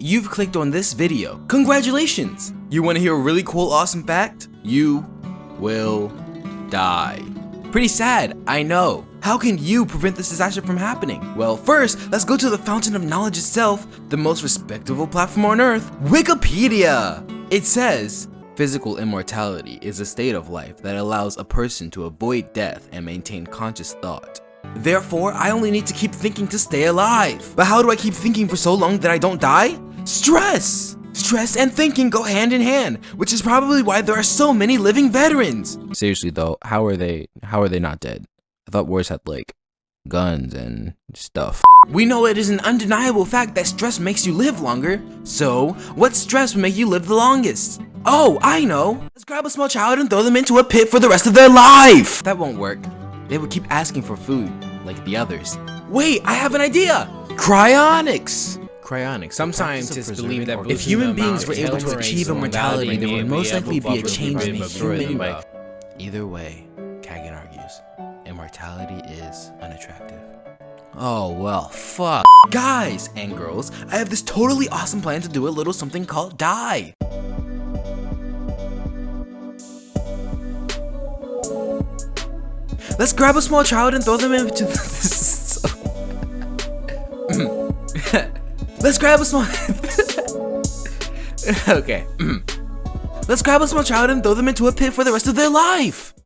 you've clicked on this video. Congratulations! You want to hear a really cool, awesome fact? You will die. Pretty sad, I know. How can you prevent this disaster from happening? Well, first, let's go to the fountain of knowledge itself, the most respectable platform on earth, Wikipedia! It says, Physical immortality is a state of life that allows a person to avoid death and maintain conscious thought. Therefore, I only need to keep thinking to stay alive. But how do I keep thinking for so long that I don't die? Stress! Stress and thinking go hand in hand, which is probably why there are so many living veterans. Seriously though, how are they how are they not dead? I thought wars had like guns and stuff. We know it is an undeniable fact that stress makes you live longer. So, what stress would make you live the longest? Oh, I know! Let's grab a small child and throw them into a pit for the rest of their life! That won't work. They would keep asking for food, like the others. Wait, I have an idea! Cryonics! Cryonics. Some scientists believe that if human beings were able to achieve immortality, there would most likely be a change in human... Either way, Kagan argues, immortality is unattractive. Oh, well, fuck. Guys and girls, I have this totally awesome plan to do a little something called die. Let's grab a small child and throw them into this. Let's grab a small. okay. Let's grab a small child and throw them into a pit for the rest of their life.